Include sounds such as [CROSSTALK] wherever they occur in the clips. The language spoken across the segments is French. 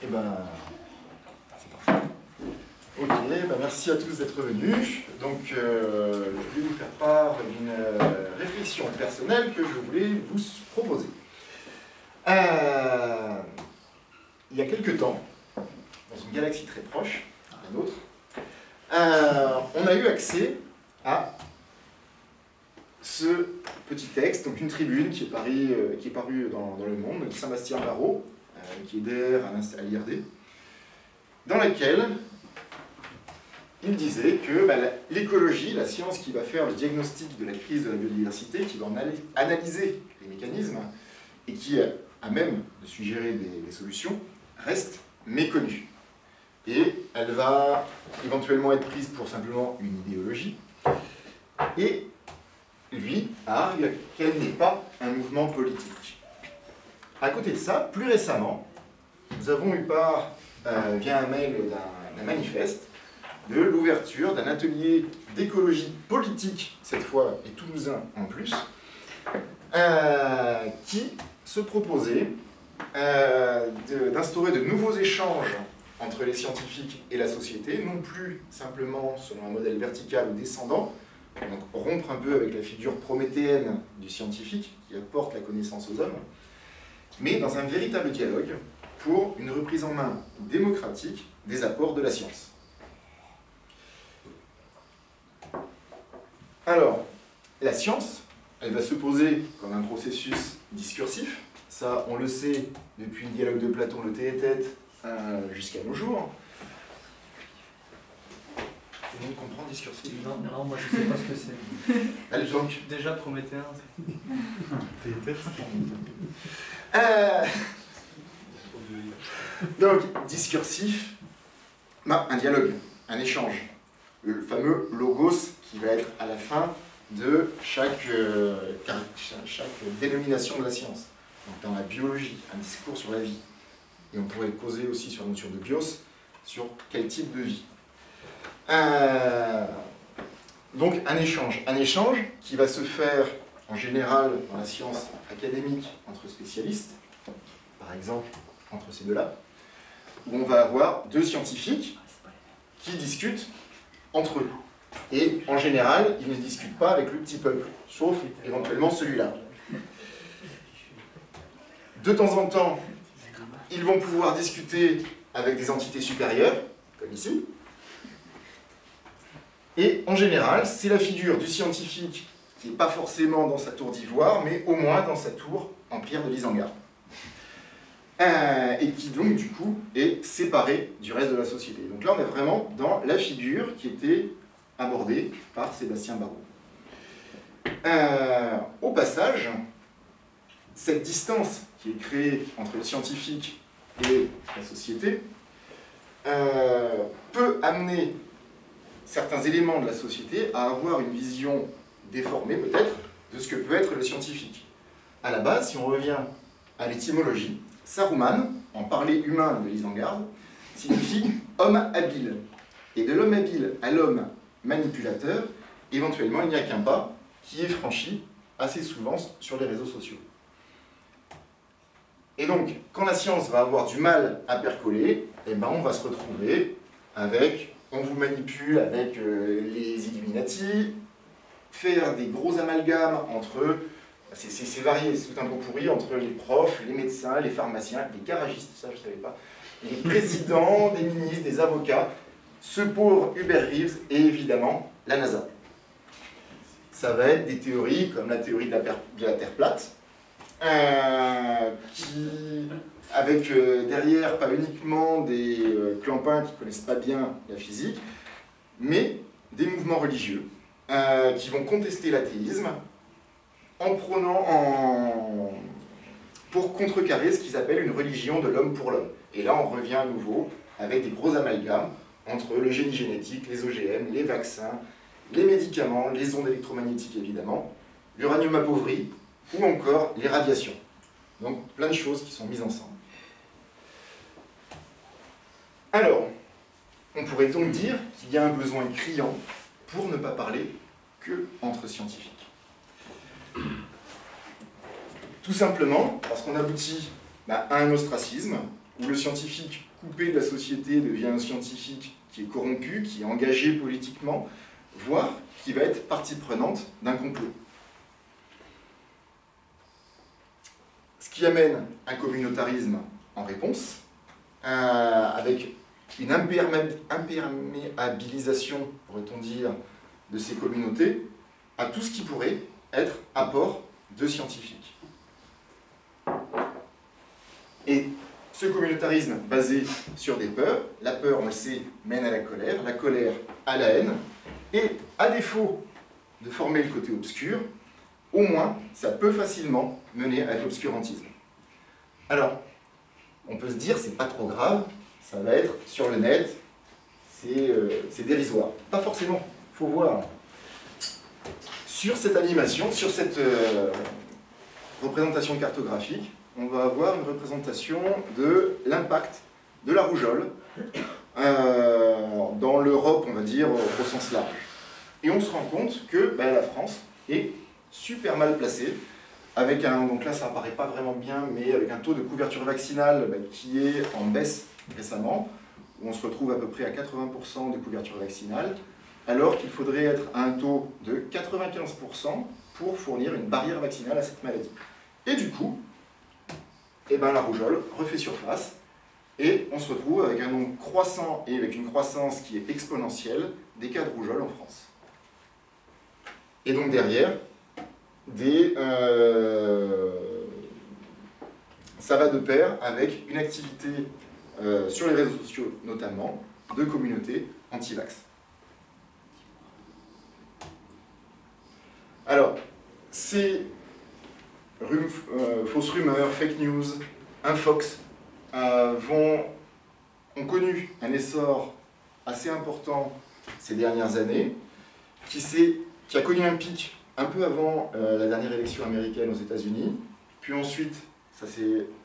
Eh ben, c'est parti. Ok, ben merci à tous d'être venus. Donc, euh, je vais vous faire part d'une euh, réflexion personnelle que je voulais vous proposer. Euh, il y a quelques temps, dans une galaxie très proche, la nôtre, on a eu accès à ce petit texte, donc une tribune qui est, parue dans, dans Le Monde, de Saint-Bastien Barrault, qui est à l'IRD, dans laquelle il disait que bah, l'écologie, la science qui va faire le diagnostic de la crise de la biodiversité, qui va analyser les mécanismes et qui a même de suggérer des, solutions, reste méconnue. Et elle va éventuellement être prise pour simplement une idéologie. Et lui argue qu'elle n'est pas un mouvement politique. À côté de ça, plus récemment, nous avons eu part, euh, via un mail d'un manifeste, de l'ouverture d'un atelier d'écologie politique, cette fois, et toulousain en plus, euh, qui se proposait euh, d'instaurer de, nouveaux échanges entre les scientifiques et la société, non plus simplement selon un modèle vertical ou descendant, donc rompre un peu avec la figure prométhéenne du scientifique qui apporte la connaissance aux hommes, mais dans un véritable dialogue pour une reprise en main démocratique des apports de la science. Alors, la science, elle va se poser comme un processus discursif. Ça, on le sait depuis le dialogue de Platon, le tête euh, jusqu'à nos jours. Tout le monde comprend discursif? Non, non, moi je sais pas ce que c'est. donc Déjà prométhéen. [LAUGHS] Euh, donc, discursif, un dialogue, un échange. Le fameux logos qui va être à la fin de chaque, euh, chaque dénomination de la science. Donc, dans la biologie, un discours sur la vie. Et on pourrait causer aussi sur la notion de bios, sur quel type de vie. Euh, donc un échange. Un échange qui va se faire en général dans la science académique entre spécialistes, par exemple entre ces deux-là, où on va avoir deux scientifiques qui discutent entre eux. Et en général, ils ne discutent pas avec le petit peuple, sauf éventuellement celui-là. De temps en temps, ils vont pouvoir discuter avec des entités supérieures, comme ici. Et en général, c'est la figure du scientifique qui n'est pas forcément dans sa tour d'ivoire, mais au moins dans sa tour en pierre de l'Isengard. Euh, et qui donc du coup est séparé du reste de la société. Donc là on est vraiment dans la figure qui était abordée par Sébastien Barrault. Euh, au passage, cette distance qui est créée entre le scientifique et la société euh, peut amener certains éléments de la société à avoir une vision déformée peut-être de ce que peut être le scientifique. À la base, si on revient à l'étymologie, Saruman, en parler humain de l'Isengard, signifie homme habile. Et de l'homme habile à l'homme manipulateur, éventuellement, il n'y a qu'un pas qui est franchi assez souvent sur les réseaux sociaux. Et donc, quand la science va avoir du mal à percoler, eh ben, on va se retrouver avec, on vous manipule avec euh, les Illuminati, faire des gros amalgames entre c'est varié, c'est tout un beau pourri entre les profs, les médecins, les pharmaciens, les garagistes, ça je ne savais pas, les [LAUGHS] présidents, des ministres, des avocats, ce pauvre Hubert Reeves et évidemment la NASA. Ça va être des théories comme la théorie de la, Terre plate, euh, qui, avec euh, derrière pas uniquement des euh, clampins qui ne connaissent pas bien la physique, mais des mouvements religieux qui vont contester l'athéisme, en prenant en... pour contrecarrer ce qu'ils appellent une religion de l'homme pour l'homme. Et là, on revient à nouveau avec des gros amalgames entre le génie génétique, les OGM, les vaccins, les médicaments, les ondes électromagnétiques évidemment, l'uranium appauvri, ou encore les radiations. Donc plein de choses qui sont mises ensemble. Alors, on pourrait donc dire qu'il y a un besoin criant pour ne pas parler que entre scientifiques. Tout simplement parce qu'on aboutit bah, à un ostracisme, où le scientifique coupé de la société devient un scientifique qui est corrompu, qui est engagé politiquement, voire qui va être partie prenante d'un complot. Ce qui amène un communautarisme en réponse, euh, avec une imperméabilisation, pourrait-on dire, de ces communautés à tout ce qui pourrait être apport de scientifiques. Et ce communautarisme basé sur des peurs, la peur, on le sait, mène à la colère, la colère à la haine, et à défaut de former le côté obscur, au moins, ça peut facilement mener à l'obscurantisme. Alors, on peut se dire, c'est pas trop grave, ça va être sur le net, c'est euh, dérisoire. Pas forcément, il faut voir. Sur cette animation, sur cette euh, représentation cartographique, on va avoir une représentation de l'impact de la rougeole euh, dans l'Europe, on va dire, au sens large. Et on se rend compte que ben, la France est super mal placée, avec un, donc là ça apparaît pas vraiment bien, mais avec un taux de couverture vaccinale ben, qui est en baisse récemment, où on se retrouve à peu près à 80% de couverture vaccinale, alors qu'il faudrait être à un taux de 95% pour fournir une barrière vaccinale à cette maladie. Et du coup, eh ben, la rougeole refait surface, et on se retrouve avec un nombre croissant et avec une croissance qui est exponentielle des cas de rougeole en France. Et donc derrière, euh, ça va de pair avec une activité euh, sur les réseaux sociaux notamment, de communautés anti-vax. Alors, ces euh, fausses rumeurs, fake news, infox, vont, ont connu un essor assez important ces dernières années, qui, qui a connu un pic un peu avant la dernière élection américaine aux États-Unis, puis ensuite ça,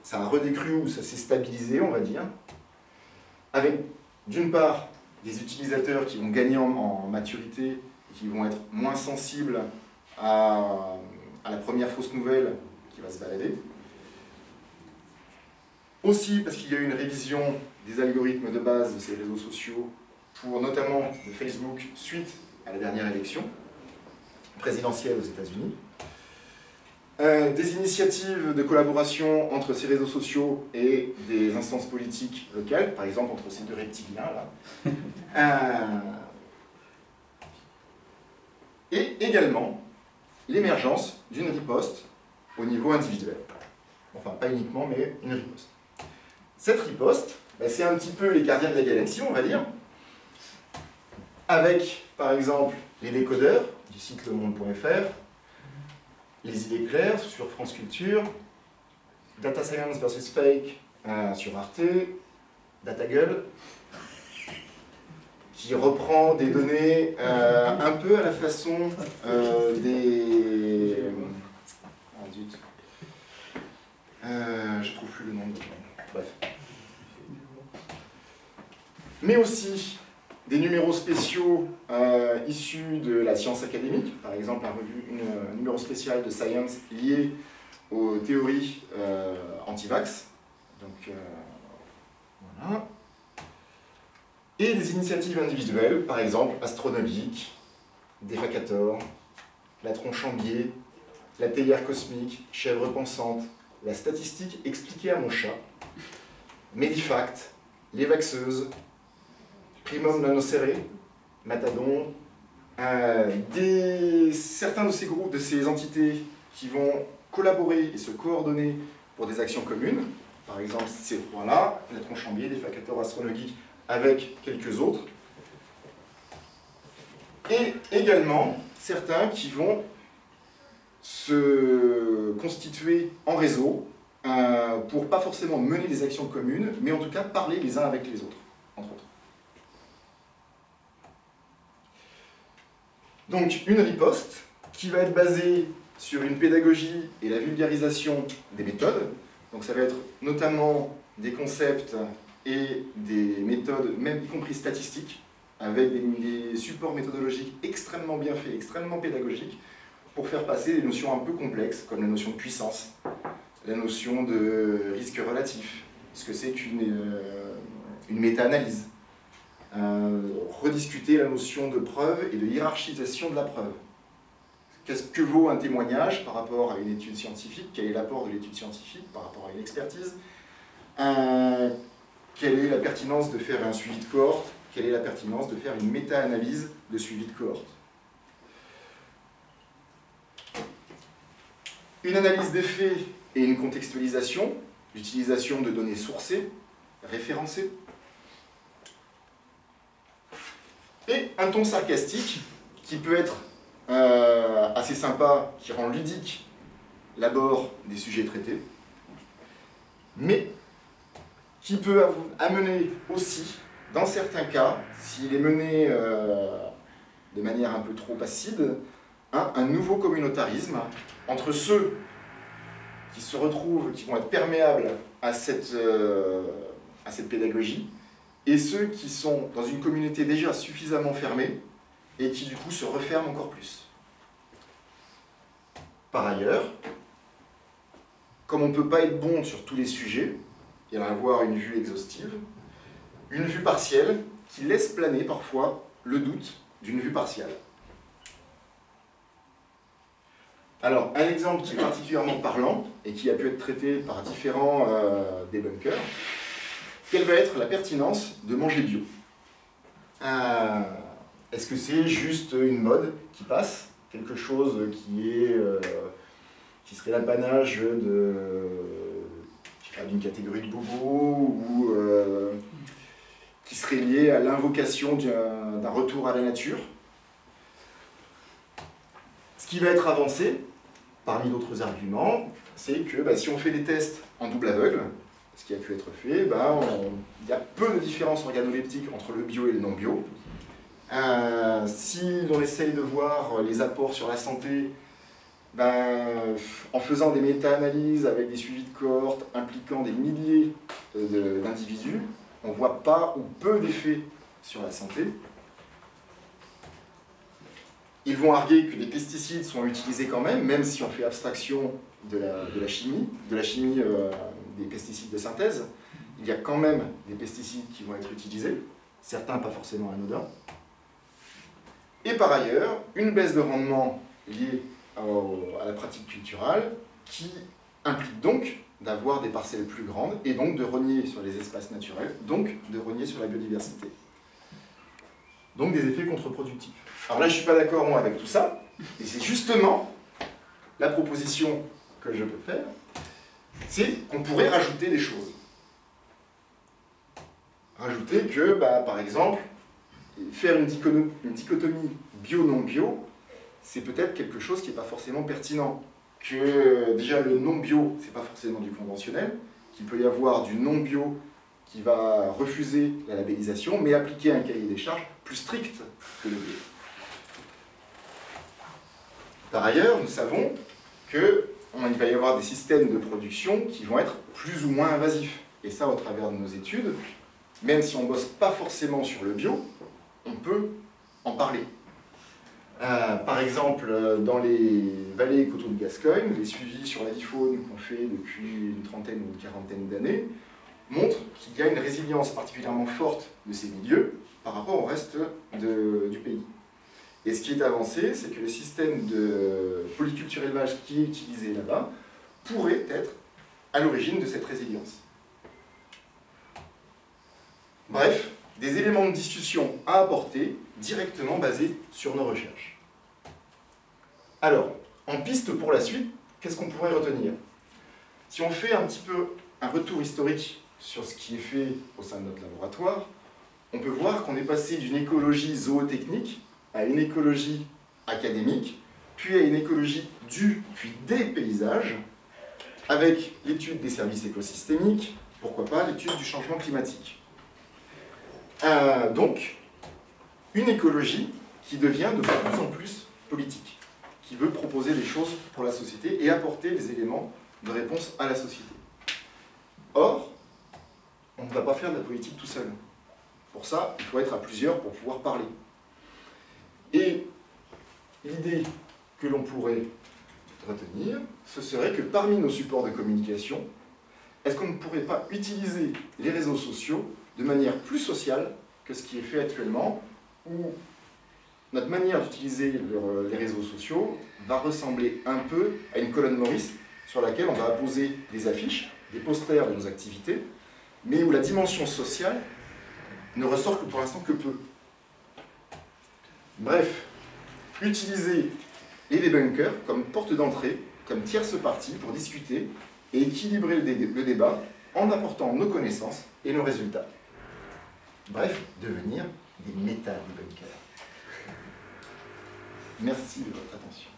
ça a redécru ou ça s'est stabilisé, on va dire, avec d'une part des utilisateurs qui vont gagner en, maturité, qui vont être moins sensibles à, la première fausse nouvelle qui va se balader. Aussi parce qu'il y a eu une révision des algorithmes de base de ces réseaux sociaux, pour notamment de Facebook, suite à la dernière élection présidentielle aux États-Unis. Euh, des initiatives de collaboration entre ces réseaux sociaux et des instances politiques locales, par exemple entre ces deux reptiliens là. [LAUGHS] Euh, et également l'émergence d'une riposte au niveau individuel. Enfin, pas uniquement, mais une riposte. Cette riposte, bah, c'est un petit peu les gardiens de la galaxie, on va dire, avec, par exemple, les décodeurs du site lemonde.fr, les idées claires sur France Culture, Data Science versus Fake euh, sur Arte, DataGull, qui reprend des données euh, un peu à la façon euh, des... Ah zut. je trouve plus le nom de... Bref. Mais aussi des numéros spéciaux euh, issus de la science académique, par exemple un, numéro spécial de Science lié aux théories euh, anti-vax. Donc, euh, voilà. Et des initiatives individuelles, par exemple astronomique, Defacator, la tronche en biais, la théière cosmique, chèvre pensante, la statistique expliquée à mon chat, Medifact, les vaxeuses, Primum nanoserré, Matadon, euh, des, certains de ces groupes, de ces entités qui vont collaborer et se coordonner pour des actions communes, par exemple ces trois-là, la Tronchambier, des facateurs astrologiques avec quelques autres, et également certains qui vont se constituer en réseau euh, pour pas forcément mener des actions communes, mais en tout cas parler les uns avec les autres, entre autres. Donc une riposte qui va être basée sur une pédagogie et la vulgarisation des méthodes. Donc ça va être notamment des concepts et des méthodes, même y compris statistiques, avec des, supports méthodologiques extrêmement bien faits, extrêmement pédagogiques, pour faire passer des notions un peu complexes, comme la notion de puissance, la notion de risque relatif, ce que c'est qu'une euh, une méta-analyse. Euh, rediscuter la notion de preuve et de hiérarchisation de la preuve. Qu'est-ce que vaut un témoignage par rapport à une étude scientifique? Quel est l'apport de l'étude scientifique par rapport à une expertise? Quelle est la pertinence de faire un suivi de cohorte? Quelle est la pertinence de faire une méta-analyse de suivi de cohorte? Une analyse des faits et une contextualisation, l'utilisation de données sourcées, référencées, et un ton sarcastique qui peut être euh, assez sympa, qui rend ludique l'abord des sujets traités, mais qui peut amener aussi, dans certains cas, s'il est mené euh, de manière un peu trop acide, un nouveau communautarisme entre ceux qui se retrouvent, qui vont être perméables à cette, euh, à cette pédagogie, et ceux qui sont dans une communauté déjà suffisamment fermée, et qui du coup se referment encore plus. Par ailleurs, comme on ne peut pas être bon sur tous les sujets, et avoir une vue exhaustive, une vue partielle qui laisse planer parfois le doute d'une vue partielle. Alors, un exemple qui est particulièrement parlant et qui a pu être traité par différents euh, débunkers, quelle va être la pertinence de manger bio euh, Est-ce que c'est juste une mode qui passe Quelque chose qui est euh, qui serait l'apanage d'une catégorie de bobos ou qui serait lié à l'invocation d'un retour à la nature? Ce qui va être avancé, parmi d'autres arguments, c'est que bah, si on fait des tests en double aveugle, ce qui a pu être fait, bah, il y a peu de différence organoleptique entre le bio et le non bio. Euh, si l'on essaye de voir les apports sur la santé, bah, en faisant des méta-analyses avec des suivis de cohortes impliquant des milliers d'individus, on ne voit pas ou peu d'effets sur la santé. Ils vont arguer que les pesticides sont utilisés quand même, même si on fait abstraction de la, chimie, de la chimie euh, des pesticides de synthèse. Il y a quand même des pesticides qui vont être utilisés, certains pas forcément anodins. Et par ailleurs, une baisse de rendement liée à la pratique culturelle qui implique donc d'avoir des parcelles plus grandes et donc de renier sur les espaces naturels, donc de renier sur la biodiversité. Donc des effets contre-productifs. Alors là, je ne suis pas d'accord, avec tout ça, et c'est justement la proposition que je peux faire, c'est qu'on pourrait rajouter des choses. Rajouter que, bah, par exemple, faire une dichotomie bio-non-bio, c'est peut-être quelque chose qui n'est pas forcément pertinent. Que déjà le non-bio, c'est pas forcément du conventionnel, qu'il peut y avoir du non-bio qui va refuser la labellisation, mais appliquer un cahier des charges plus strict que le bio. Par ailleurs, nous savons qu'il va y avoir des systèmes de production qui vont être plus ou moins invasifs. Et ça, au travers de nos études, même si on ne bosse pas forcément sur le bio, on peut en parler. Euh, par exemple, dans les vallées et coteaux de Gascogne, les suivis sur la faune qu'on fait depuis une trentaine ou une quarantaine d'années montrent qu'il y a une résilience particulièrement forte de ces milieux par rapport au reste du pays. Et ce qui est avancé, c'est que le système de polyculture élevage qui est utilisé là-bas pourrait être à l'origine de cette résilience. Bref, des éléments de discussion à apporter directement basés sur nos recherches. Alors, en piste pour la suite, qu'est-ce qu'on pourrait retenir? Si on fait un petit peu un retour historique sur ce qui est fait au sein de notre laboratoire, on peut voir qu'on est passé d'une écologie zootechnique à une écologie académique, puis à une écologie du, puis des paysages, avec l'étude des services écosystémiques, pourquoi pas l'étude du changement climatique. Euh, donc, une écologie qui devient de plus en plus politique, qui veut proposer des choses pour la société et apporter des éléments de réponse à la société. Or, on ne va pas faire de la politique tout seul. Pour ça, il faut être à plusieurs pour pouvoir parler. L'idée que l'on pourrait retenir, ce serait que parmi nos supports de communication, est-ce qu'on ne pourrait pas utiliser les réseaux sociaux de manière plus sociale que ce qui est fait actuellement, où notre manière d'utiliser les réseaux sociaux va ressembler un peu à une colonne Maurice sur laquelle on va poser des affiches, des posters de nos activités, mais où la dimension sociale ne ressort que pour l'instant que peu. Bref, utiliser les débunkers comme porte d'entrée, comme tierce partie pour discuter et équilibrer le, débat en apportant nos connaissances et nos résultats. Bref, devenir des méta-débunkers. Merci de votre attention.